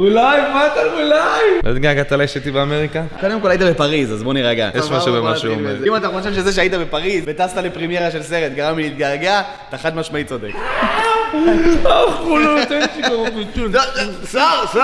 אולי, מה אתה אולי? לא התגעגעת אליי שהייתי באמריקה? קודם כל היית בפריז, אז בוא נירגע. יש משהו במה שהוא אומר. אם אתה חושב שזה שהיית בפריז וטסת לפרימיירה של סרט גרם לי להתגעגע, אתה חד משמעית צודק. החולות, אין שיגור פיצול. שר, שר!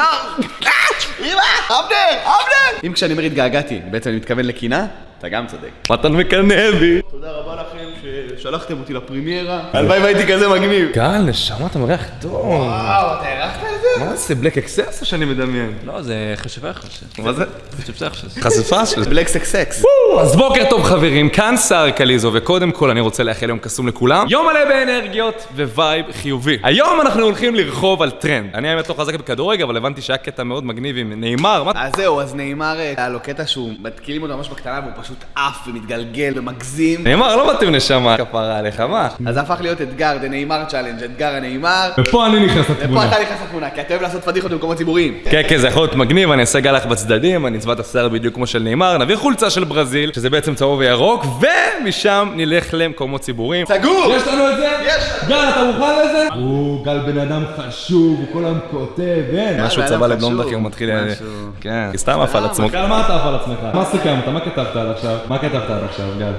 אמא! אבנר! אבנר! אם כשאני אומר התגעגעתי, בעצם אני מתכוון לקינה, אתה גם צודק. מתן מקנא בי. תודה רבה לכם ששלחתם אותי לפרימיירה. הלוואי והייתי כזה מגניב. גל, נשמה, אתה מריח טוב. וואו, אתה? מה זה, בלק אקסס או שאני מדמיין? לא, זה חשבי חשב. מה זה? חשב חשב. חשיפה של בלק סקס סקס. אז בוקר טוב חברים, כאן סער קליזו, וקודם כל אני רוצה לאחל יום קסום לכולם. יום מלא באנרגיות vibe חיובי. היום אנחנו הולכים לרכוב על טרנד. אני האמת לא חזק בכדורגל, אבל הבנתי שהיה קטע מאוד מגניב עם ניימאר. מה... אז זהו, אז ניימאר, אה, היה לו קטע שהוא מתקילים אותו ממש בקטנה והוא פשוט עף ומתגלגל ומגזים. ניימאר, לא מתאים נשמה. כפרה עליך, מה? אז זה הפך להיות אתגר, זה ניימאר challenge, אתגר הניימאר. ופה אני נכנס ופה אתה נכנס לתמונה, כי אתה אוהב לעשות פדיחות במקומות ציבוריים. כן, כן, זה יכול להיות מגניב, אני אעשה גלח בצדדים, אני אצבע את השיער בדיוק כמו של ניימאר, נביא חולצה של ברזיל, שזה בעצם צהוב וירוק, ומשם נלך למקומות ציבוריים. סגור! יש לנו את זה? יש! גל, אתה מוכן לזה? הוא גל בן אדם חשוב, הוא כל היום כותב, אין. משהו בן אדם צבע חשוב, לבלונדקר מתחיל... משהו. כן, סתם עף על עצמו. גל, מה אתה עף על עצמך? מה סיכמת? מה כתבת עד עכשיו? מה כתבת עד עכשיו, גל?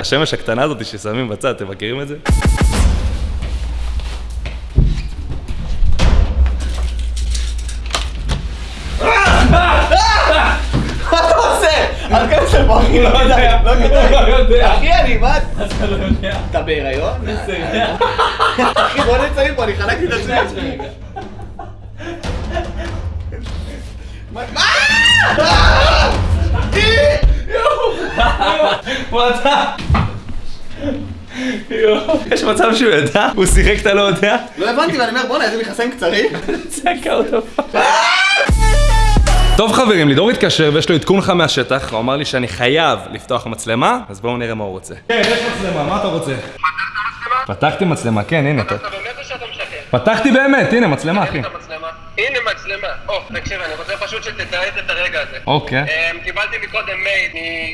השמש הקטנה הזאת ששמים בצד, אתם מכירים את זה? אל תיכנס לפה, אחי, לא כדאי, לא כדאי. אחי, אני, מה? אתה בהיריון? אחי, בוא נצא מפה, אני חלקתי את השני עצמי. מה? אה! יש מצב שהוא ידע? הוא שיחק אתה לא יודע? לא הבנתי, ואני אומר, בואנה, איזה מכנסיים קצרים. צעקה אותו טוב חברים, לידור התקשר ויש לו עדכון לך מהשטח, הוא אמר לי שאני חייב לפתוח מצלמה, אז בואו נראה מה הוא רוצה. כן, יש מצלמה, מה אתה רוצה? פתחתי מצלמה, כן, הנה. אתה באמת או שאתה משקר? פתחתי באמת, הנה מצלמה אחי. הנה מצלמה. או, תקשיב, אני רוצה פשוט שתתעד את הרגע הזה. אוקיי. אמ, קיבלתי מקודם מייל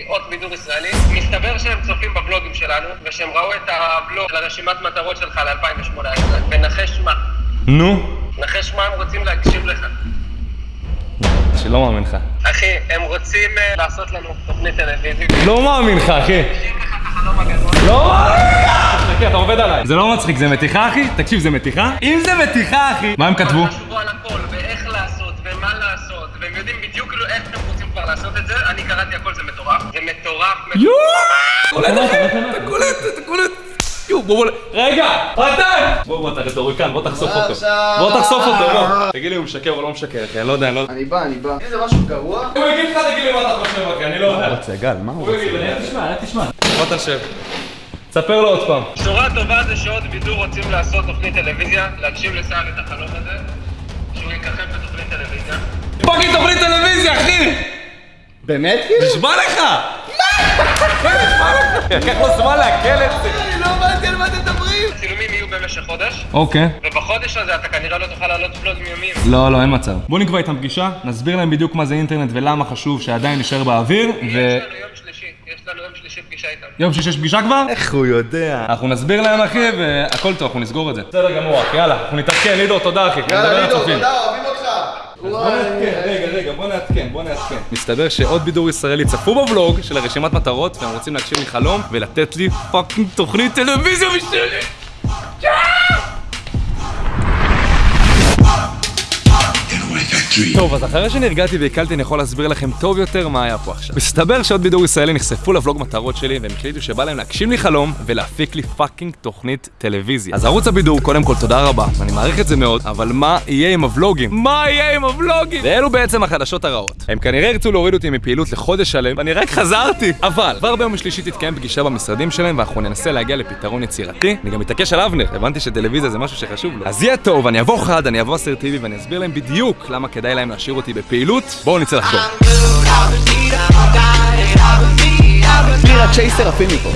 מאות בידור ישראלי. מסתבר שהם צופים בבלוגים שלנו, ושהם ראו את הבלוג לרשימת מטרות שלך ל-2018. ונחש מה? נו. נחש מה הם רוצים להקשיב לך. שלא מאמין לך. אחי, הם רוצים אה, לעשות לנו תוכנית טלוויזית. לא מאמין לך אחי. לא מאמין לך! חכה, אתה עובד עליי. זה לא מצחיק, זה מתיחה אחי? תקשיב, זה מתיחה? אם זה מתיחה אחי... מה הם כתבו? חשבו על הכל, ואיך לעשות, ומה לעשות, והם יודעים בדיוק כאילו איך הם רוצים כבר לעשות את זה. אני קראתי הכל, זה מטורף. זה מטורף. יואו! קולט אחי, אתה קולט, אתה קולט. יואו, בוא בוא... רגע! מתן! בוא בוא, אתה רטוריקן, בוא תחשוף אותו. בוא תחשוף אותו, בוא. תגיד לי, הוא משקר או לא משקר אחי, אני לא יודע, אני לא... אני בא, אני בא. אם זה משהו גרוע... הוא יגיד לך, תגיד לי מה אתה חושב אחי, אני לא יודע. רוצה גל, מה הוא הוא יגיד תשמע, תשמע. בוא תשב. ספר לו עוד פעם. בשורה טובה זה שערוץ בידור רוצים לעשות תוכנית טלוויזיה, להגשים לסער את החלום הזה, שהוא יככב בתוכנית טלוויזיה. fucking תוכנית טלוויזיה, אחי! באמת כאילו? נשבע לך! מה? לקח לו זמן לעכל את זה. הבנתי על מה אתם מדברים. הצילומים יהיו במשך חודש, אוקיי. ובחודש הזה אתה כנראה לא תוכל לעלות ולוגים יומיים. לא, לא, אין מצב. בוא נקבע איתם פגישה, נסביר להם בדיוק מה זה אינטרנט ולמה חשוב שעדיין נשאר באוויר, ו... יש לנו יום שלישי, יש לנו יום שלישי פגישה איתם. יום שיש יש פגישה כבר? איך הוא יודע? אנחנו נסביר להם אחי, והכל טוב, אנחנו נסגור את זה. בסדר גמור אחי, יאללה, אנחנו נתעדכן, לידור, תודה אחי. יאללה, לידור. תודה, אוהבים אותך. רגע, רגע, בוא נעדכן, בוא נעדכן. מסתבר שערוץ בידור ישראלי צפו בוולוג של הרשימת מטרות, והם רוצים להגשים לי חלום ולתת לי fucking תוכנית טלוויזיה בשבילי. טוב, אז אחרי שנרגעתי ועיכלתי, אני יכול להסביר לכם טוב יותר מה היה פה עכשיו. מסתבר שערוץ בידור ישראלי נחשפו לבלוג מטרות שלי, והם החליטו שבא להם להגשים לי חלום ולהפיק לי fucking תוכנית טלוויזיה. אז ערוץ הבידור, קודם כל תודה רבה, אני מעריך את זה מאוד, אבל מה יהיה עם הוולוגים? מה יהיה עם הוולוגים? ואלו בעצם החדשות הרעות. הם כנראה ירצו להוריד אותי מפעילות לחודש שלם, ואני רק חזרתי. אבל, כבר ביום השלישי תתקיים פגישה במשרדים שלהם, ואנחנו ננסה להגיע לפתרון יצירתי. אני גם מתעקש על אבנר, הבנתי שטלוויזיה זה משהו שחשוב לו. אז יהיה טוב, אני אבוא חד, אני אבוא אסרטיבי, ואני אסביר להם בדיוק למה כדאי להם להשאיר אותי בפעילות. בואו נצא לחקור. בירה צ'ייסר עפים מפה.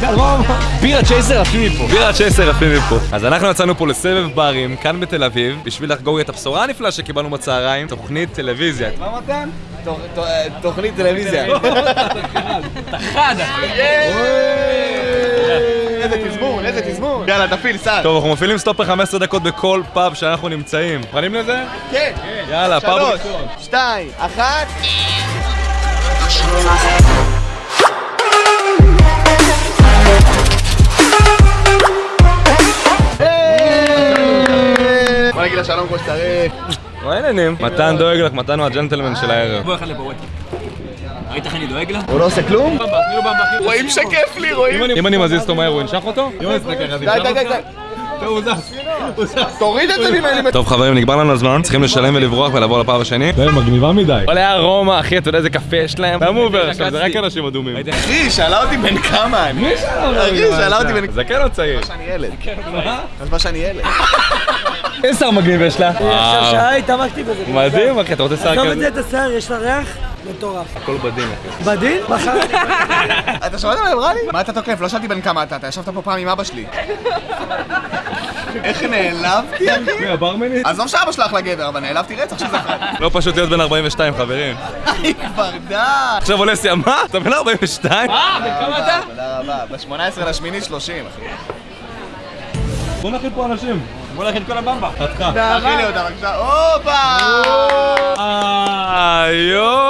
בירה צ'ייסר עפים מפה. בירה צ'ייסר עפים מפה. אז אנחנו יצאנו פה לסבב ברים, כאן בתל אביב, בשביל לחגוג את הבשורה הנפלאה שקיבלנו בצהריים, תוכנית טלוויזיה. מה מתן? תוכנית טלוויזיה. חד, אחי. איזה תזמון, איזה תזמון. יאללה, תפעיל, סע. טוב, אנחנו מפעילים סטופר 15 דקות בכל פאב שאנחנו נמצאים. מוכנים לזה? כן. יאללה, פאב שלוש, ראשון. שתיים, אחת. בוא נגיד לה שלום כמו שצריך. מה העניינים? מתן דואג לך, מתן הוא הג'נטלמן של הערב. בוא אחד לבורק. ראית איך אני דואג לה? הוא לא עושה כלום? רואים שכיף לי, רואים. אם אני מזיז אותו מהר, הוא ינשך אותו? די, די, די. תוריד את זה ממני. טוב חברים, נגמר לנו הזמן, צריכים לשלם ולברוח ולעבור לפאב השני. די, מגניבה מדי. עולה ארומה, אחי, אתה יודע איזה קפה יש להם? למה הוא עובר עכשיו? זה רק אנשים אדומים. אחי, היא שאלה אותי בן כמה אני. מי שאלה אותי? אחי, שאלה אותי בן זקן או צעיר? שאני ילד. חשבה שאני ילד. איזה שר מגניב יש לה? עכשיו שעה התעמקתי בזה. מדהים, אחי, אתה רוצה שר עזוב את כזה? זה, את השיער, יש לה ריח מטורף. הכל בדין, אחי. בדין? אתה שמעת מה אמרה לי? מה אתה תוקף? לא שאלתי בן כמה אתה, אתה ישבת פה פעם עם אבא שלי. איך נעלבתי, אחי? מי, הברמנית? עזוב שאבא שלך לגבר, אבל נעלבתי רצח שזה חי. לא פשוט להיות בן 42, חברים. היא כבר די. עכשיו עולה סיעה, מה? אתה בן 42? תודה רבה. ב-18 לשמיני 30, אחי. בוא נכין פה אנשים. בוא נכין כל הבמבה. חתיכה. תאכיל לי אותה בבקשה. הופה! היום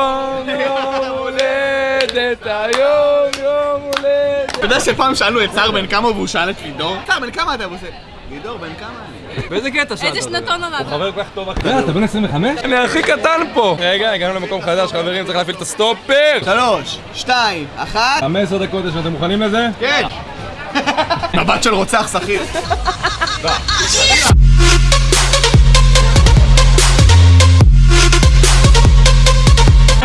יודע שפעם שאלנו את סער בן כמה והוא שאל את לידור? סער בן כמה אתה? והוא עושה, לידור בן כמה אני? באיזה קטע שאלת? איזה שנתון עונת? חבר כל כך טוב. יא, אתה בן 25? אני הכי קטן פה. רגע, הגענו למקום חדש, חברים, צריך להפעיל את הסטופר. שלוש, שתיים, אחת. 15 דקות יש, אתם מוכנים לזה? כן! מבט של רוצח שכיר.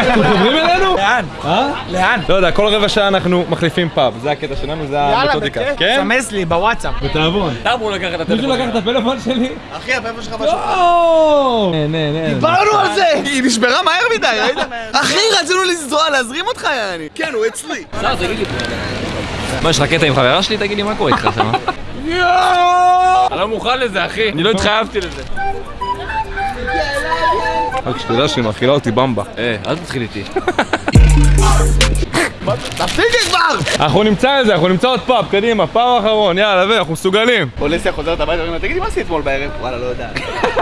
אתם חוברים אלינו? לאן? אה? לאן? לא יודע, כל רבע שעה אנחנו מחליפים פאב, זה הקטע שלנו, זה המתודיקה. כן? סמס לי בוואטסאפ. בתיאבון. אתה אמור לקחת את מישהו הטלפון. לקח את הפלאפון שלי? אחי, הפלאפון שלך משהו. או! נה, נה, נה. דיברנו על זה! היא נשברה מהר מדי, ראית? אחי, רצינו לזרוע, להזרים אותך, יעני. כן, הוא אצלי. לי. מה, יש לך קטע עם חברה שלי? תגיד לי, מה קורה איתך שם? אני לא מוכן לזה, אחי. אני לא התחייבתי לזה. רק שתדע שהיא מאכילה אותי במבה. אה, אל תתחיל איתי. תפסיקי כבר! אנחנו נמצא את זה, אנחנו נמצא עוד פאב, קדימה, פאב אחרון, יאללה, ואנחנו מסוגלים. פוליסיה חוזרת הביתה ואומרת, תגידי, מה עשית אתמול בערב? וואלה, לא יודע.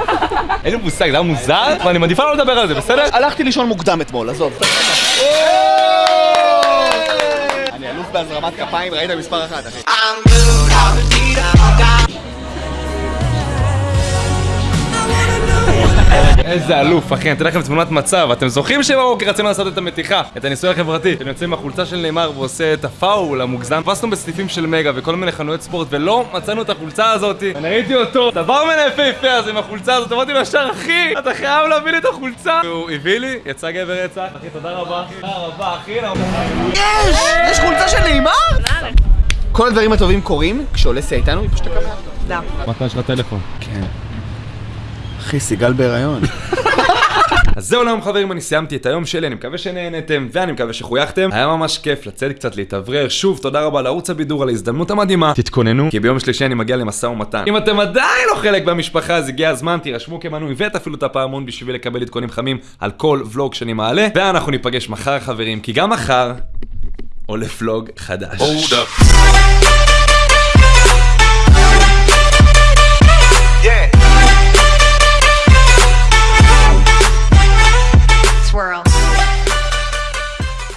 אין לי מושג, זה היה מוזר, ואני מעדיפה לא לדבר על זה, בסדר? הלכתי לישון מוקדם אתמול, עזוב. אני אלוף בהזרמת כפיים, ראית מספר אחת, אחי. איזה אלוף, אחי, אני אתן לכם תמונת מצב. אתם זוכרים שבבוקר רצינו לעשות את המתיחה, את הניסוי החברתי? אתם יוצאים עם החולצה של נאמר ועושה את הפאול המוגזם. תפסנו בסניפים של מגה וכל מיני חנויות ספורט ולא מצאנו את החולצה הזאת. אני ראיתי אותו, דבר מן היפהפה הזה עם החולצה הזאת, אמרתי לו ישר, אחי, אתה חייב להביא לי את החולצה. והוא הביא לי, יצא גבר יצא. אחי, תודה רבה. תודה רבה, אחי. יש! יש חולצה של נעימר? כל הדברים הטובים קורים כשאולסיה איתנו, היא פשוט תקבל. מתי יש לך טלפון? אחי, סיגל בהיריון. אז זהו לעם חברים, אני סיימתי את היום שלי, אני מקווה שנהנתם, ואני מקווה שחויכתם. היה ממש כיף לצאת קצת להתאוורר. שוב, תודה רבה לערוץ הבידור על ההזדמנות המדהימה. תתכוננו, כי ביום שלישי אני מגיע למשא ומתן. אם אתם עדיין לא חלק מהמשפחה, אז הגיע הזמן, תירשמו כמנוי ותפעילו את הפעמון בשביל לקבל עדכונים חמים על כל ולוג שאני מעלה. ואנחנו ניפגש מחר חברים, כי גם מחר עולה ולוג חדש.